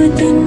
mata